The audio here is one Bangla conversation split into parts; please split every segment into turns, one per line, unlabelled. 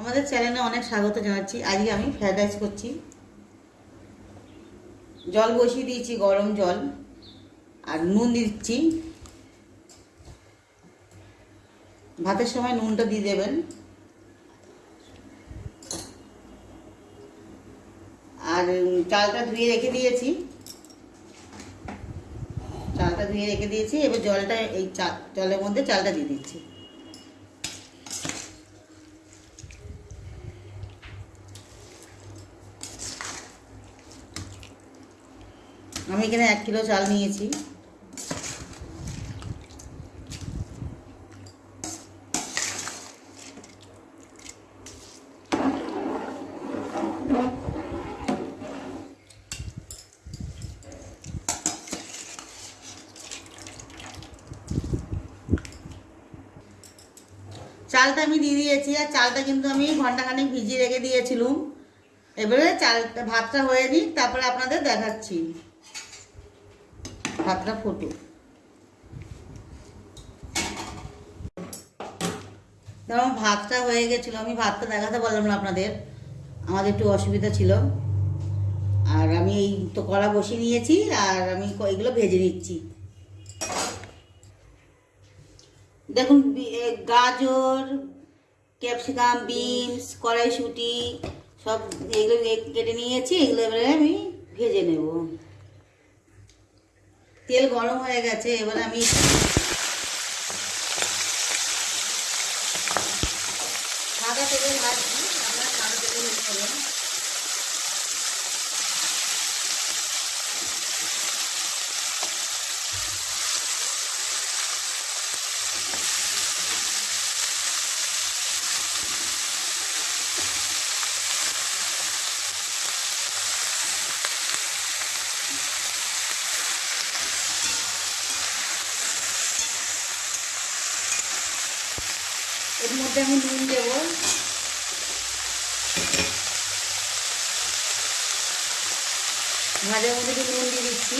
আমাদের চ্যানেলে অনেক স্বাগত জানাচ্ছি। আজকে আমি ফ্রায়েড রাইস করছি। জল বসিয়ে দিয়েছি, গরম জল, আর নুন দিচ্ছি। ভাতের সময় নুনটা দিয়ে দেবেন। আর চালটা ধুয়ে রেখে দিয়েছি। চালটা ধুয়ে রেখে দিয়েছি। এবার জলটা এই চা জলের মধ্যে চালটা দিয়ে দিচ্ছি। আমি এখানে এক কিলো চাল নিয়েছি। চালটা আমি দিয়ে দিয়েছি, আর চালটা কিন্তু আমি ঘন্টাখানেক ভিজিয়ে রেখে দিয়েছিলাম। এবারে চালটা, ভাতটা হয়ে নিই তারপরে আপনাদের দেখাচ্ছি। ভাতটা ফুটুক। ধরুন ভাতটা হয়ে গেছিল। আমি ভাতটা দেখাতে পারলাম না আপনাদের। আমাদের একটু অসুবিধা ছিল। আর আমি এই তো কড়া বসিয়ে নিয়েছি, আর আমি এগুলো ভেজে নিচ্ছি। দেখুন গাজর, ক্যাপসিকাম, বিনস, কড়াইশুঁটি, সব এগুলো কেটে নিয়েছি। এগুলো এবারে আমি ভেজে নেব। তেল গরম হয়ে গেছে এবার আমি মধ্যে আমি নুন দেবো। ভাজার মধ্যে একটু নুন দিয়ে দিচ্ছি।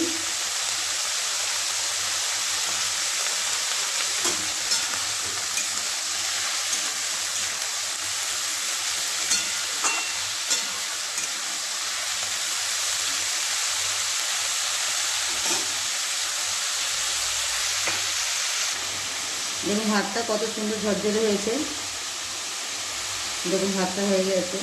দেখুন ভাতটা কত সুন্দর ঝরঝরে হয়েছে। দেখুন ভাতটা হয়ে গেছে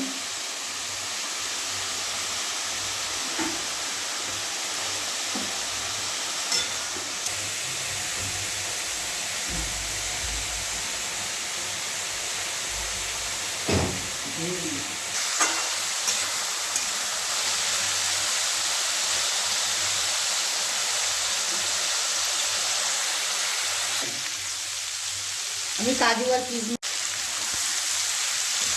আমি কাজু আর কিশমিশ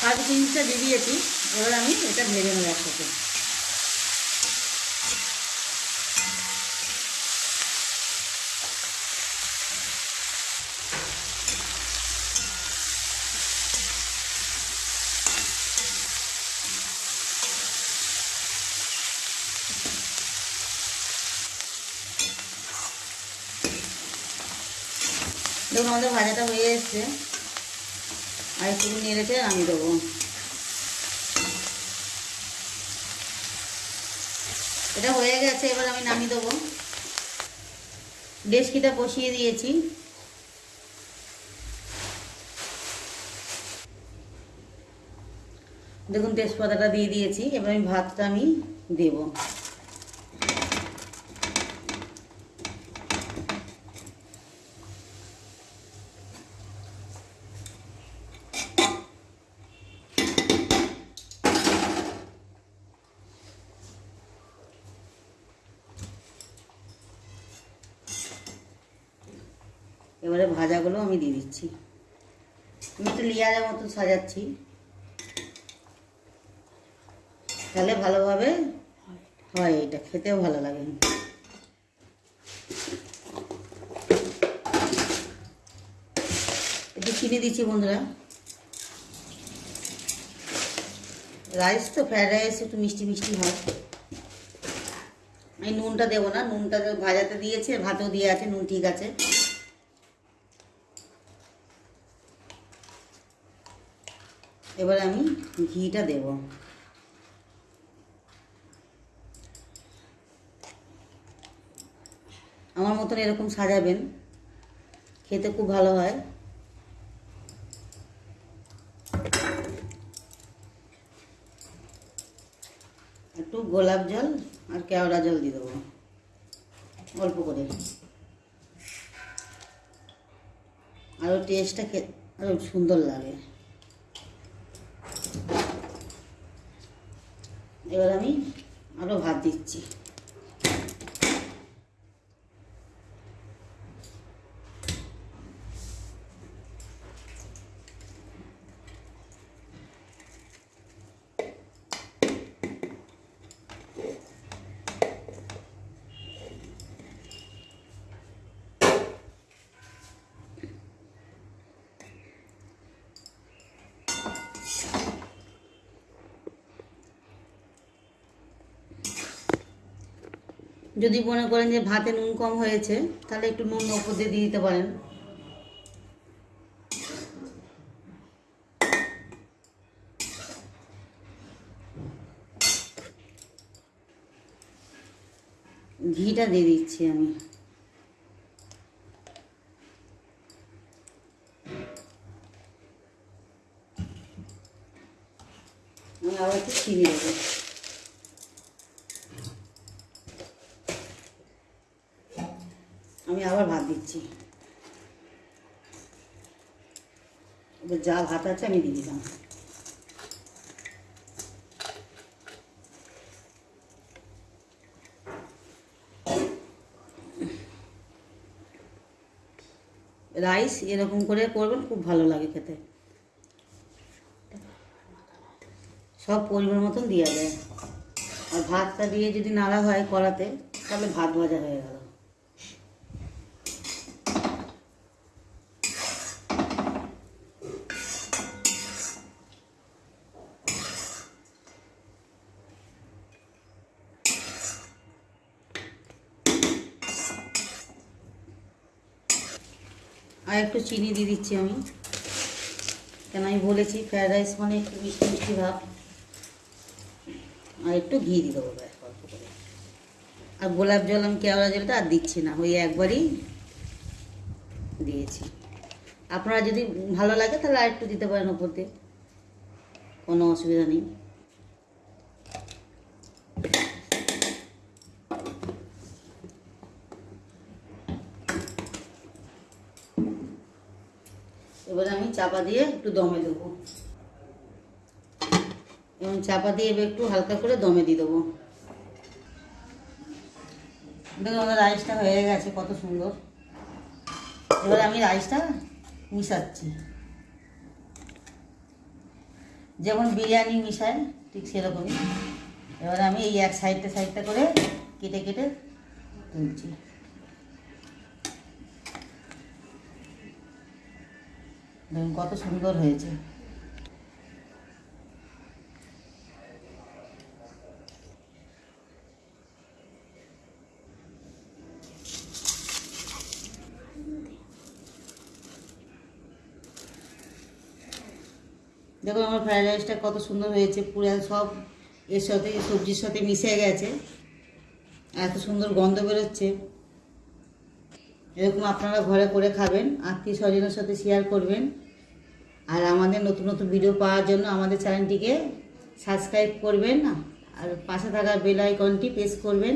কাজু কিশমিশটা দিয়ে দিয়েছি এবার আমি এটা ভেজে নেব একসাথে। দেখুন, আমাদের ভাজাটা হয়ে এসছে। আর একটু নেড়েছে আমি দেবো। এটা হয়ে গেছে, এবার আমি নামিয়ে দেবো। ডেস্কিটা বসিয়ে দিয়েছি। দেখুন, তেজপাতাটা দিয়ে দিয়েছি, এবার আমি ভাতটা আমি দেবো। এবারে ভাজাগুলো আমি দিয়ে দিচ্ছি। আমি একটু লেয়ারের মতো সাজাচ্ছি। তাহলে ভালোভাবে হয় এটা, খেতেও ভালো লাগে। একটু চিনি দিচ্ছি বন্ধুরা। রাইস তো ফ্রায়েড রাইস, একটু মিষ্টি মিষ্টি হয়। আমি নুনটা দেবো না, নুনটা ভাজাতে দিয়েছে, ভাতেও দিয়ে আছে, নুন ঠিক আছে। এবার আমি ঘিটা দেব। আমার মতন এরকম সাজাবেন, খেতে খুব ভালো হয়। একটু গোলাপ জল আর কেওড়া জল দিয়ে দেবো, অল্প করে। আরও টেস্টটা খে আরও সুন্দর লাগে। এবার আমি আরও ভাত দিচ্ছি। যদি মনে করেন যে ভাতে নুন কম হয়েছে, তাহলে একটু নুন ওপর দিয়ে দিয়ে দিতে পারেন। ঘিটা দিয়ে দিচ্ছি আমি। আমি আবার একটু চিনি দেবো আমি আবার ভাত দিচ্ছি। এবার যা ভাত আছে আমি দিয়ে দিলাম। রাইস এরকম করে করবেন, খুব ভালো লাগে খেতে। সব পরিমাণ মতন দেওয়া যায়। আর ভাতটা দিয়ে যদি নাড়া হয় কড়াতে, তাহলে ভাত ভাজা হয়ে গেল। আর একটু চিনি দিয়ে দিচ্ছি আমি। কেন আমি বলেছি ফ্রায়েড রাইস মানে একটু মিষ্টি মিষ্টি ভাব। আর একটু ঘি দিয়ে দেবো আর গোলাপ জল আমি কেওড়া জলটা আর দিচ্ছি না, ওই একবারই দিয়েছি। আপনারা যদি ভালো লাগে তাহলে আর একটু দিতে পারেন ওপর দিয়ে। কোনো অসুবিধা নেই। এবার আমি চাপা দিয়ে একটু দমে দেবো। এবং চাপা দিয়ে এবার একটু হালকা করে দমে দিয়ে দেবো। দেখুন আমাদের রাইসটা হয়ে গেছে, কত সুন্দর। এবার আমি রাইসটা মিশাচ্ছি। যেমন বিরিয়ানি মিশায়, ঠিক সেরকমই। এবার আমি এই এক সাইডটা সাইডটা করে কেটে কেটে তুলছি। দেখুন কত সুন্দর হয়েছে। দেখুন আমার ফ্রাইড রাইসটা কত সুন্দর হয়েছে, পুরো সব এর সাথে, সবজির সাথে মিশে গেছে। এত সুন্দর গন্ধ বেরোচ্ছে। এরকম আপনারা ঘরে করে খাবেন আত্মীয় স্বজনের সাথে শেয়ার করবেন। আর আমাদের নতুন নতুন ভিডিও পাওয়ার জন্য আমাদের চ্যানেলটিকে সাবস্ক্রাইব করবেন, আর পাশে থাকা বেল আইকনটি প্রেস করবেন।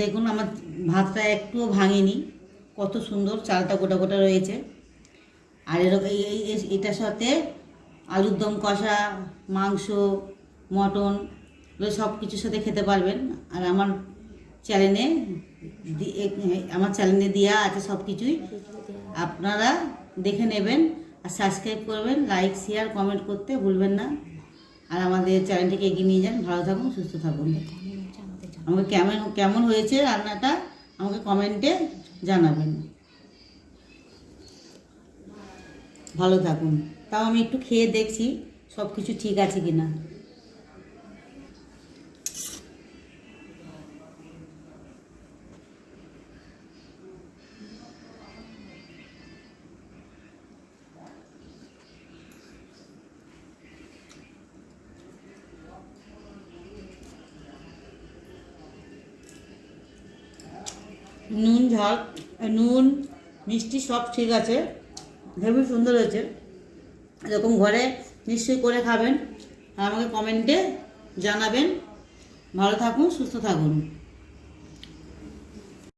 দেখুন, আমার ভাতটা একটুও ভাঙেনি। কত সুন্দর চালটা গোটা গোটা রয়েছে। আর এরকম এই এটার সাথে আলুর দম কষা, মাংস, মটন সব কিছুর সাথে খেতে পারবেন। আর আমার চ্যানেলে আমার চ্যানেলে দেওয়া আছে সব কিছুই আপনারা দেখে নেবেন আর সাবস্ক্রাইব করবেন লাইক শেয়ার কমেন্ট করতে ভুলবেন না। আর আমাদের চ্যানেলটিকে এগিয়ে নিয়ে যান। ভালো থাকুন, সুস্থ থাকুন। আমাকে কেমন কেমন হয়েছে রান্নাটা আমাকে কমেন্টে জানাবেন। ভালো থাকুন। তাও আমি একটু খেয়ে দেখছি সব কিছু ঠিক আছে কি না নুন, ঝাল নুন, মিষ্টি সব ঠিক আছে। হেভি সুন্দর হয়েছে। এরকম ঘরে নিশ্চয়ই করে খাবেন। আর আমাকে কমেন্টে জানাবেন। ভালো থাকুন, সুস্থ থাকুন।